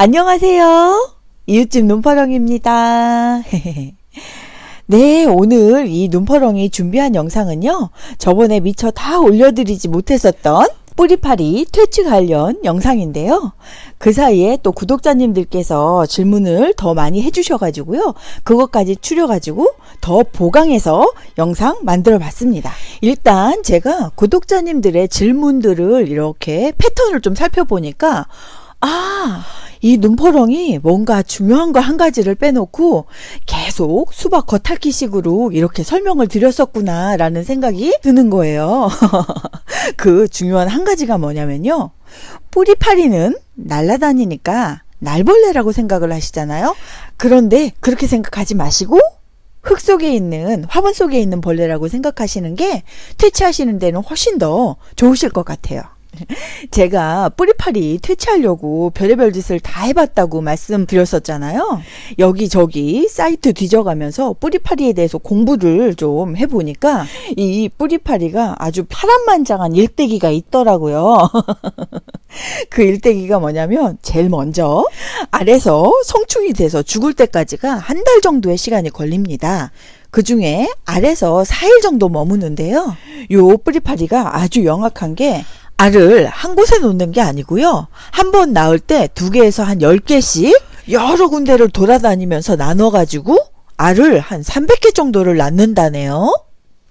안녕하세요. 이웃집 눈파렁입니다. 네, 오늘 이 눈퍼렁이 준비한 영상은요. 저번에 미처 다 올려드리지 못했었던 뿌리파리 퇴치 관련 영상인데요. 그 사이에 또 구독자님들께서 질문을 더 많이 해주셔가지고요. 그것까지 추려가지고 더 보강해서 영상 만들어 봤습니다. 일단 제가 구독자님들의 질문들을 이렇게 패턴을 좀 살펴보니까 아, 이 눈퍼렁이 뭔가 중요한 거 한 가지를 빼놓고 계속 수박 겉핥기식으로 이렇게 설명을 드렸었구나 라는 생각이 드는 거예요. 그 중요한 한 가지가 뭐냐면요. 뿌리파리는 날아다니니까 날벌레라고 생각을 하시잖아요. 그런데 그렇게 생각하지 마시고 흙 속에 있는 화분 속에 있는 벌레라고 생각하시는 게 퇴치하시는 데는 훨씬 더 좋으실 것 같아요. 제가 뿌리파리 퇴치하려고 별의별 짓을 다 해봤다고 말씀드렸었잖아요. 여기저기 사이트 뒤져가면서 뿌리파리에 대해서 공부를 좀 해보니까 이 뿌리파리가 아주 파란만장한 일대기가 있더라고요. 그 일대기가 뭐냐면 제일 먼저 알에서 성충이 돼서 죽을 때까지가 한 달 정도의 시간이 걸립니다. 그 중에 알에서 4일 정도 머무는데요. 요 뿌리파리가 아주 영악한 게 알을 한 곳에 놓는 게 아니고요. 한 번 낳을 때 두 개에서 한 10개씩 여러 군데를 돌아다니면서 나눠가지고 알을 한 300개 정도를 낳는다네요.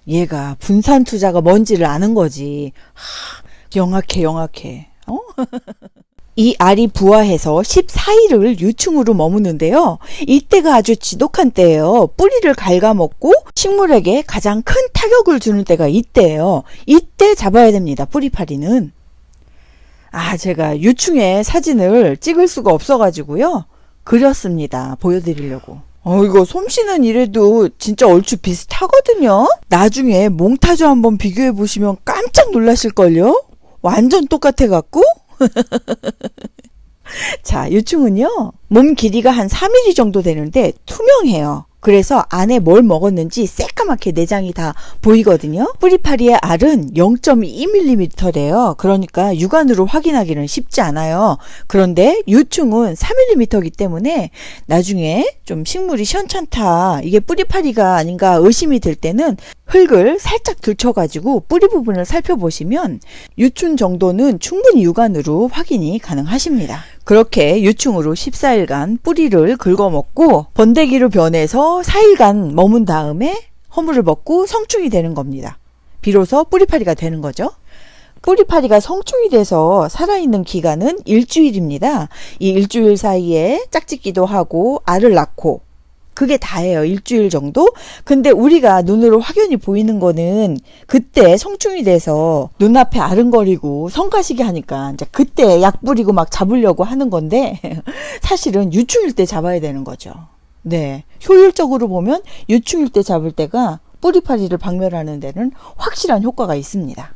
얘가 분산 투자가 뭔지를 아는 거지. 하, 영악해 영악해. 어? 이 알이 부화해서 14일을 유충으로 머무는데요. 이때가 아주 지독한 때예요. 뿌리를 갉아먹고 식물에게 가장 큰 타격을 주는 때가 이때예요. 이때 잡아야 됩니다. 뿌리파리는. 아 제가 유충의 사진을 찍을 수가 없어가지고요. 그렸습니다. 보여드리려고. 어, 이거 솜씨는 이래도 진짜 얼추 비슷하거든요. 나중에 몽타주 한번 비교해 보시면 깜짝 놀라실걸요? 완전 똑같아 갖고 자, 유충은요, 몸 길이가 한 3mm 정도 되는데 투명해요. 그래서 안에 뭘 먹었는지 새까맣게 내장이 다 보이거든요. 뿌리파리의 알은 0.2mm래요. 그러니까 육안으로 확인하기는 쉽지 않아요. 그런데 유충은 4mm이기 때문에 나중에 좀 식물이 시원찮다. 이게 뿌리파리가 아닌가 의심이 될 때는 흙을 살짝 들쳐가지고 뿌리 부분을 살펴보시면 유충 정도는 충분히 육안으로 확인이 가능하십니다. 그렇게 유충으로 14일간 뿌리를 긁어먹고 번데기로 변해서 4일간 머문 다음에 허물을 먹고 성충이 되는 겁니다. 비로소 뿌리파리가 되는 거죠. 뿌리파리가 성충이 돼서 살아있는 기간은 일주일입니다. 이 일주일 사이에 짝짓기도 하고 알을 낳고 그게 다예요. 일주일 정도. 근데 우리가 눈으로 확연히 보이는 거는 그때 성충이 돼서 눈앞에 아른거리고 성가시게 하니까 이제 그때 약 뿌리고 막 잡으려고 하는 건데 사실은 유충일 때 잡아야 되는 거죠. 네. 효율적으로 보면 유충일 때 잡을 때가 뿌리파리를 박멸하는 데는 확실한 효과가 있습니다.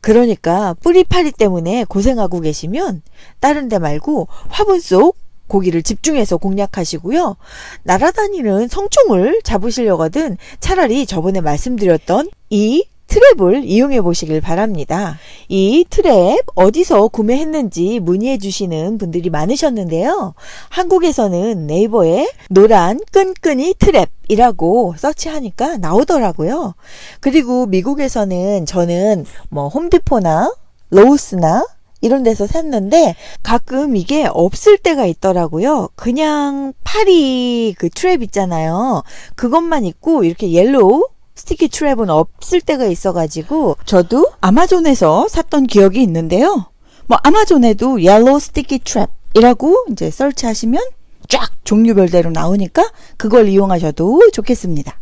그러니까 뿌리파리 때문에 고생하고 계시면 다른 데 말고 화분 속 고기를 집중해서 공략하시고요. 날아다니는 성충을 잡으시려거든 차라리 저번에 말씀드렸던 이 trap을 이용해 보시길 바랍니다. 이 trap 어디서 구매했는지 문의해 주시는 분들이 많으셨는데요. 한국에서는 네이버에 노란 끈끈이 trap이라고 search하니까 나오더라고요. 그리고 미국에서는 저는 뭐 Home Depot나 Lowe's나 이런 데서 샀는데 가끔 이게 없을 때가 있더라고요. 그냥 파리 그 trap 있잖아요. 그것만 있고 이렇게 yellow sticky trap은 없을 때가 있어가지고 저도 아마존에서 샀던 기억이 있는데요. 뭐 아마존에도 yellow sticky trap이라고 이제 search하시면 쫙 종류별대로 나오니까 그걸 이용하셔도 좋겠습니다.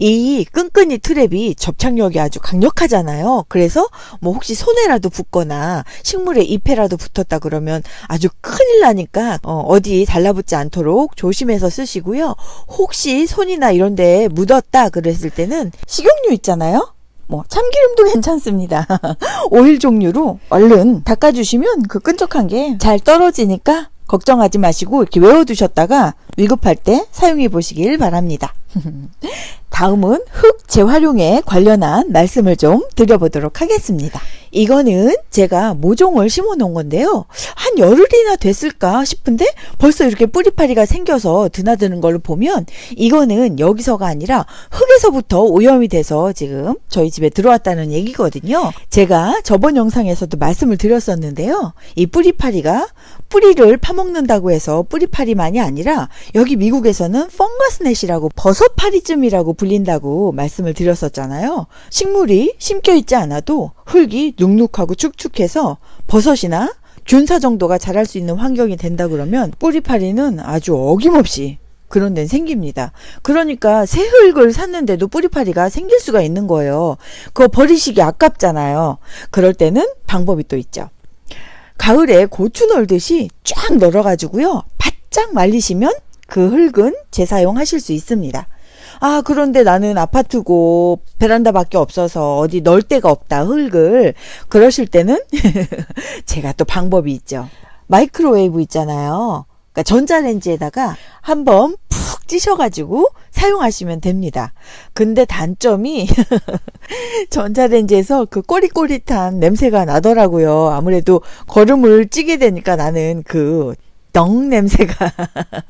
이 끈끈이 트랩이 접착력이 아주 강력하잖아요. 그래서 뭐 혹시 손에라도 붙거나 식물에 잎에라도 붙었다 그러면 아주 큰일 나니까 어, 디 달라붙지 않도록 조심해서 쓰시고요. 혹시 손이나 이런 데 묻었다 그랬을 때는 식용유 있잖아요. 뭐 참기름도 괜찮습니다. 오일 종류로 얼른 닦아주시면 그 끈적한 게 잘 떨어지니까 걱정하지 마시고 이렇게 외워두셨다가 위급할 때 사용해 보시길 바랍니다. 다음은 흙 재활용에 관련한 말씀을 좀 드려보도록 하겠습니다. 이거는 제가 모종을 심어 놓은 건데요. 한 열흘이나 됐을까 싶은데 벌써 이렇게 뿌리파리가 생겨서 드나드는 걸로 보면 이거는 여기서가 아니라 흙에서부터 오염이 돼서 지금 저희 집에 들어왔다는 얘기거든요. 제가 저번 영상에서도 말씀을 드렸었는데요. 이 뿌리파리가 뿌리를 파먹는다고 해서 뿌리파리만이 아니라 여기 미국에서는 펑거스넷이라고 버섯파리쯤이라고 불린다고 말씀을 드렸었잖아요. 식물이 심겨 있지 않아도 흙이 눅눅하고 축축해서 버섯이나 균사 정도가 자랄 수 있는 환경이 된다 그러면 뿌리파리는 아주 어김없이 그런 데는 생깁니다. 그러니까 새 흙을 샀는데도 뿌리파리가 생길 수가 있는 거예요. 그거 버리시기 아깝잖아요. 그럴 때는 방법이 또 있죠. 가을에 고추 널듯이 쫙 널어가지고요. 바짝 말리시면 그 흙은 재사용하실 수 있습니다. 아, 그런데 나는 아파트고 베란다밖에 없어서 어디 널 데가 없다, 흙을. 그러실 때는 제가 또 방법이 있죠. 마이크로웨이브 있잖아요. 그러니까 전자레인지에다가 한번 푹 찌셔가지고 사용하시면 됩니다. 근데 단점이 전자레인지에서 그 꼬릿꼬릿한 냄새가 나더라고요. 아무래도 거름을 찌게 되니까 나는 그 덩 냄새가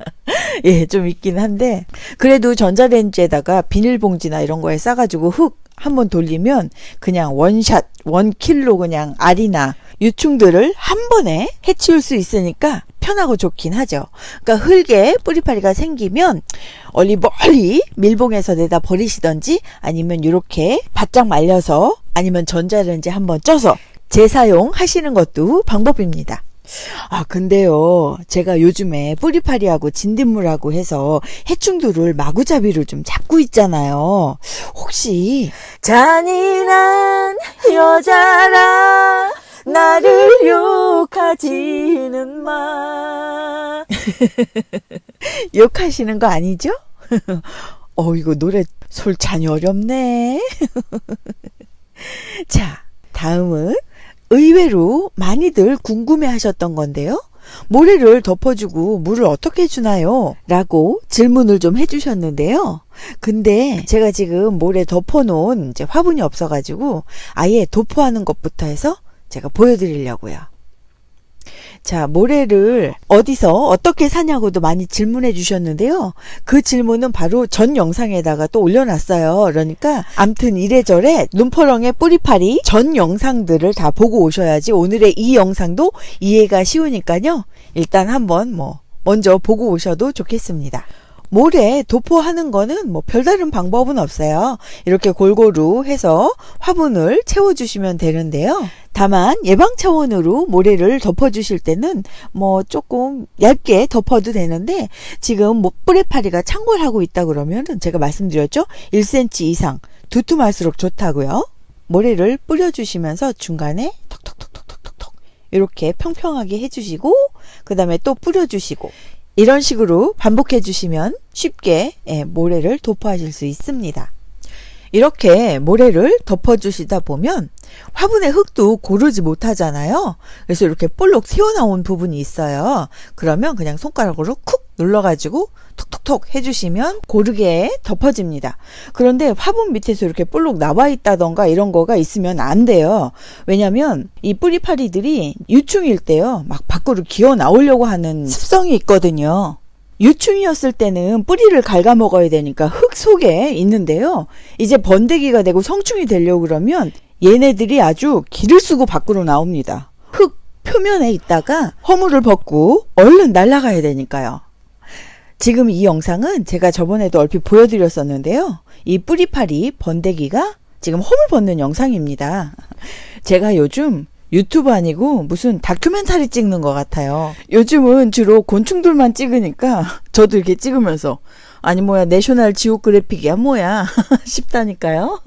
예, 좀 있긴 한데 그래도 전자레인지에다가 비닐봉지나 이런 거에 싸가지고 흙 한번 돌리면 그냥 원샷 원킬로 그냥 알이나 유충들을 한 번에 해치울 수 있으니까 편하고 좋긴 하죠. 그러니까 흙에 뿌리파리가 생기면 얼리 멀리 밀봉해서 내다 버리시던지 아니면 이렇게 바짝 말려서 아니면 전자레인지 한번 쪄서 재사용하시는 것도 방법입니다. 아, 근데요, 제가 요즘에 뿌리파리하고 진딧물하고 해서 해충들을 마구잡이로 좀 잡고 있잖아요. 혹시, 잔인한 여자라, 나를 욕하지는 마. 욕하시는 거 아니죠? 어, 이거 노래 솔찬이 어렵네. 자, 다음은 의외로 많이들 궁금해 하셨던 건데요. 모래를 덮어주고 물을 어떻게 주나요? 라고 질문을 좀 해주셨는데요. 근데 제가 지금 모래 덮어놓은 이제 화분이 없어가지고 아예 도포하는 것부터 해서 제가 보여드리려고요. 자, 모래를 어디서 어떻게 사냐고도 많이 질문해 주셨는데요. 그 질문은 바로 전 영상에다가 또 올려놨어요. 그러니까 암튼 이래저래 눈퍼렁의 뿌리파리 전 영상들을 다 보고 오셔야지 오늘의 이 영상도 이해가 쉬우니까요. 일단 한번 뭐 먼저 보고 오셔도 좋겠습니다. 모래 도포하는 거는 뭐 별다른 방법은 없어요. 이렇게 골고루 해서 화분을 채워주시면 되는데요. 다만 예방 차원으로 모래를 덮어주실 때는 뭐 조금 얇게 덮어도 되는데 지금 뭐 뿌리파리가 창궐하고 있다 그러면은 제가 말씀드렸죠. 1cm 이상 두툼할수록 좋다고요. 모래를 뿌려주시면서 중간에 톡톡톡톡톡톡 이렇게 평평하게 해주시고 그 다음에 또 뿌려주시고 이런 식으로 반복해 주시면 쉽게 예, 모래를 도포하실 수 있습니다. 이렇게 모래를 덮어주시다 보면 화분의 흙도 고르지 못하잖아요. 그래서 이렇게 볼록 튀어나온 부분이 있어요. 그러면 그냥 손가락으로 쿡 눌러가지고 톡톡톡 해주시면 고르게 덮어집니다. 그런데 화분 밑에서 이렇게 볼록 나와 있다던가 이런 거가 있으면 안 돼요. 왜냐면 이 뿌리파리들이 유충일 때요. 막 밖으로 기어 나오려고 하는 습성이 있거든요. 유충이었을 때는 뿌리를 갉아먹어야 되니까 흙 속에 있는데요. 이제 번데기가 되고 성충이 되려고 그러면 얘네들이 아주 기를 쓰고 밖으로 나옵니다. 흙 표면에 있다가 허물을 벗고 얼른 날아가야 되니까요. 지금 이 영상은 제가 저번에도 얼핏 보여드렸었는데요. 이 뿌리파리 번데기가 지금 홈을 벗는 영상입니다. 제가 요즘 유튜브 아니고 무슨 다큐멘터리 찍는 것 같아요. 요즘은 주로 곤충들만 찍으니까 저도 이렇게 찍으면서 아니 뭐야 내셔널 지오그래픽이야 뭐야 싶다니까요.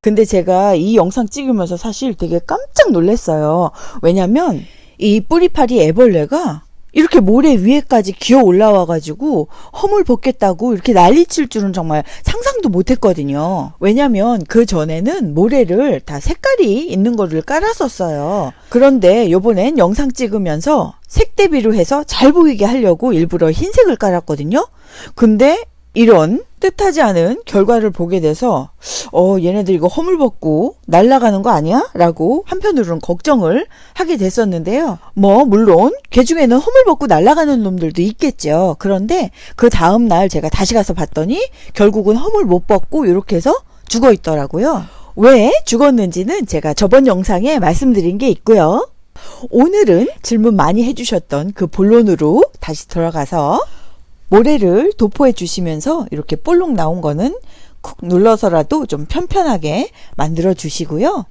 근데 제가 이 영상 찍으면서 사실 되게 깜짝 놀랐어요. 왜냐면 이 뿌리파리 애벌레가 이렇게 모래 위에까지 기어 올라와가지고 허물 벗겠다고 이렇게 난리 칠 줄은 정말 상상도 못 했거든요. 왜냐면 그 전에는 모래를 다 색깔이 있는 거를 깔았었어요. 그런데 요번엔 영상 찍으면서 색 대비로 해서 잘 보이게 하려고 일부러 흰색을 깔았거든요. 근데 이런 뜻하지 않은 결과를 보게 돼서 어 얘네들 이거 허물 벗고 날아가는 거 아니야? 라고 한편으로는 걱정을 하게 됐었는데요. 뭐 물론 개 중에는 허물 벗고 날아가는 놈들도 있겠죠. 그런데 그 다음 날 제가 다시 가서 봤더니 결국은 허물 못 벗고 이렇게 해서 죽어 있더라고요. 왜 죽었는지는 제가 저번 영상에 말씀드린 게 있고요. 오늘은 질문 많이 해주셨던 그 본론으로 다시 들어가서 모래를 도포해 주시면서 이렇게 볼록 나온 거는 쿡 눌러서라도 좀 편편하게 만들어 주시고요.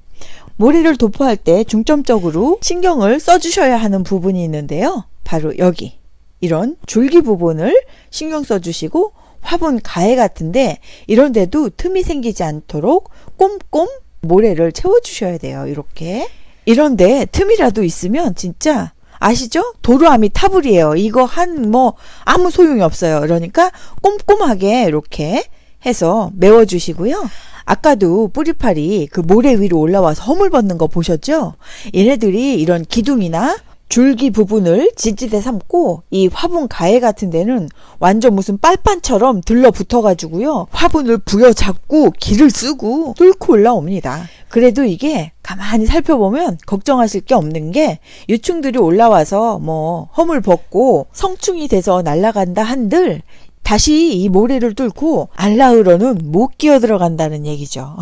모래를 도포할 때 중점적으로 신경을 써주셔야 하는 부분이 있는데요. 바로 여기 이런 줄기 부분을 신경 써주시고 화분 가해 같은데 이런 데도 틈이 생기지 않도록 꼼꼼 모래를 채워주셔야 돼요. 이렇게 이런데 틈이라도 있으면 진짜 아시죠? 도루아미 타불이에요. 이거 한 뭐 아무 소용이 없어요. 그러니까 꼼꼼하게 이렇게 해서 메워주시고요. 아까도 뿌리팔이 그 모래 위로 올라와서 허물 벗는 거 보셨죠? 얘네들이 이런 기둥이나 줄기 부분을 지지대 삼고 이 화분 가해 같은 데는 완전 무슨 빨판처럼 들러붙어 가지고요. 화분을 부여잡고 길을 쓰고 뚫고 올라옵니다. 그래도 이게 가만히 살펴보면 걱정하실 게 없는 게 유충들이 올라와서 뭐 허물 벗고 성충이 돼서 날아간다 한들 다시 이 모래를 뚫고 알라으로는 못 끼어 들어간다는 얘기죠.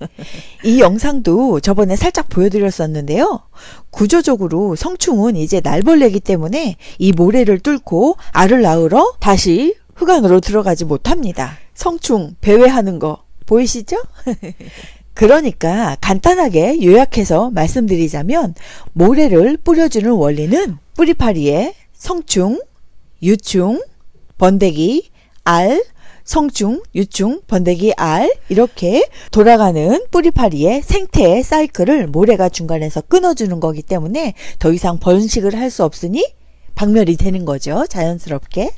이 영상도 저번에 살짝 보여드렸었는데요. 구조적으로 성충은 이제 날벌레기 때문에 이 모래를 뚫고 알을 낳으러 다시 흑안으로 들어가지 못합니다. 성충 배회하는 거 보이시죠? 그러니까 간단하게 요약해서 말씀드리자면 모래를 뿌려주는 원리는 뿌리파리에 성충, 유충, 번데기, 알, 성충, 유충, 번데기, 알 이렇게 돌아가는 뿌리파리의 생태의 사이클을 모래가 중간에서 끊어주는 거기 때문에 더 이상 번식을 할 수 없으니 박멸이 되는 거죠. 자연스럽게.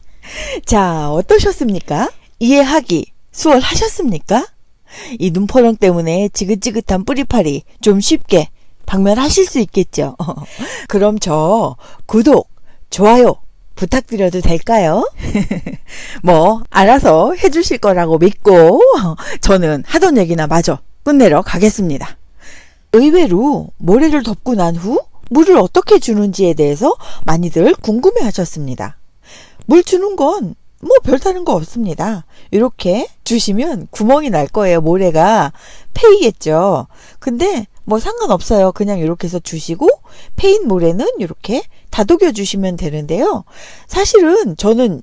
자, 어떠셨습니까? 이해하기 수월하셨습니까? 이 눈포령 때문에 지긋지긋한 뿌리파리 좀 쉽게 박멸하실 수 있겠죠. 그럼 저 구독, 좋아요 부탁드려도 될까요? 뭐 알아서 해주실 거라고 믿고 저는 하던 얘기나 마저 끝내러 가겠습니다. 의외로 모래를 덮고 난 후 물을 어떻게 주는지에 대해서 많이들 궁금해 하셨습니다. 물 주는 건 뭐 별다른 거 없습니다. 이렇게 주시면 구멍이 날 거예요. 모래가 패이겠죠. 근데 뭐 상관없어요. 그냥 이렇게 해서 주시고 패인 모래는 이렇게 다독여 주시면 되는데요. 사실은 저는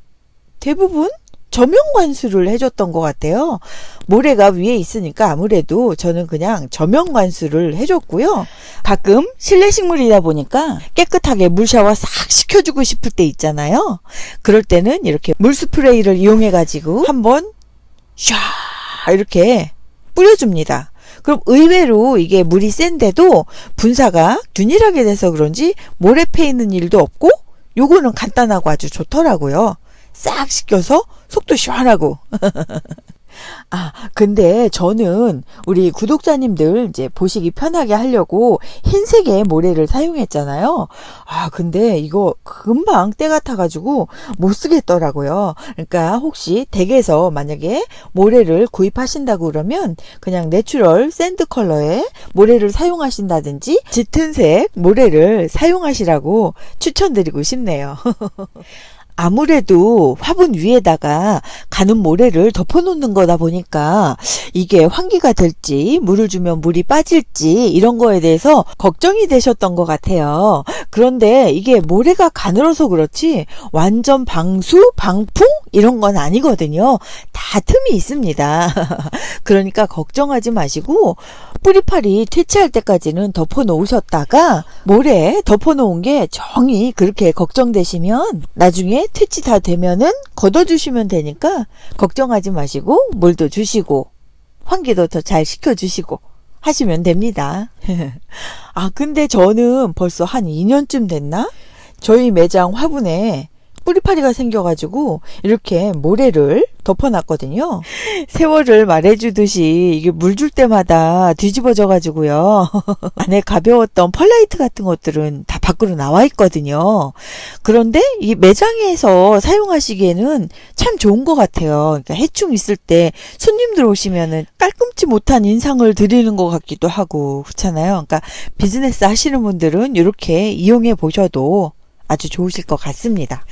대부분 저면 관수를 해줬던 것 같아요. 모래가 위에 있으니까 아무래도 저는 그냥 저면 관수를 해줬고요. 가끔 실내 식물이다 보니까 깨끗하게 물 샤워 싹 시켜주고 싶을 때 있잖아요. 그럴 때는 이렇게 물 스프레이를 이용해 가지고 한번 샤 이렇게 뿌려줍니다. 그럼 의외로 이게 물이 센데도 분사가 균일하게 돼서 그런지 모래 패이는 일도 없고 요거는 간단하고 아주 좋더라고요. 싹 씻겨서 속도 시원하고. 아, 근데 저는 우리 구독자님들 이제 보시기 편하게 하려고 흰색의 모래를 사용했잖아요. 아, 근데 이거 금방 때 같아가지고 못 쓰겠더라고요. 그러니까 혹시 댁에서 만약에 모래를 구입하신다고 그러면 그냥 natural sand color의 모래를 사용하신다든지 짙은 색 모래를 사용하시라고 추천드리고 싶네요. 아무래도 화분 위에다가 가는 모래를 덮어놓는 거다 보니까 이게 환기가 될지 물을 주면 물이 빠질지 이런 거에 대해서 걱정이 되셨던 것 같아요. 그런데 이게 모래가 가늘어서 그렇지 완전 방수, 방풍 이런 건 아니거든요. 다 틈이 있습니다. 그러니까 걱정하지 마시고 뿌리팔이 퇴치할 때까지는 덮어 놓으셨다가 모래 덮어 놓은 게 정이 그렇게 걱정되시면 나중에 퇴치 다 되면은 걷어주시면 되니까 걱정하지 마시고 물도 주시고 환기도 더 잘 시켜주시고 하시면 됩니다. 아 근데 저는 벌써 한 2년쯤 됐나? 저희 매장 화분에 뿌리파리가 생겨가지고 이렇게 모래를 덮어놨거든요. 세월을 말해주듯이 이게 물 줄 때마다 뒤집어져가지고요. 안에 가벼웠던 펄라이트 같은 것들은 다 밖으로 나와 있거든요. 그런데 이 매장에서 사용하시기에는 참 좋은 것 같아요. 그러니까 해충 있을 때 손님들 오시면은 깔끔치 못한 인상을 드리는 것 같기도 하고 그렇잖아요. 그러니까 비즈니스 하시는 분들은 이렇게 이용해 보셔도 아주 좋으실 것 같습니다.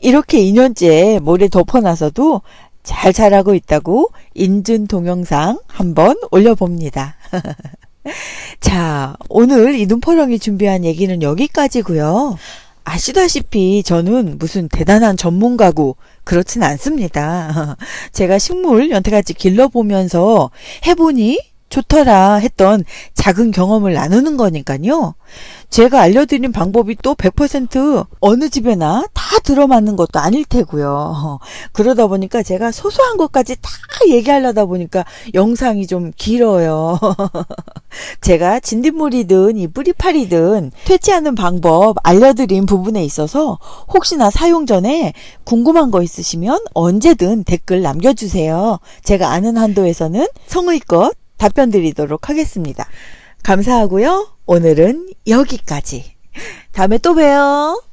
이렇게 2년째 모래 덮어놔서도 잘 자라고 있다고 인증 동영상 한번 올려봅니다. 자, 오늘 이 눈퍼렁이 준비한 얘기는 여기까지고요. 아시다시피 저는 무슨 대단한 전문가고 그렇진 않습니다. 제가 식물 연태같이 길러보면서 해보니 좋더라 했던 작은 경험을 나누는 거니까요. 제가 알려드린 방법이 또 100% 어느 집에나 다 들어맞는 것도 아닐 테고요. 그러다 보니까 제가 소소한 것까지 다 얘기하려다 보니까 영상이 좀 길어요. 제가 진딧물이든 이 뿌리파리든 퇴치하는 방법 알려드린 부분에 있어서 혹시나 사용 전에 궁금한 거 있으시면 언제든 댓글 남겨주세요. 제가 아는 한도에서는 성의껏 답변 드리도록 하겠습니다. 감사하고요. 오늘은 여기까지. 다음에 또 봬요.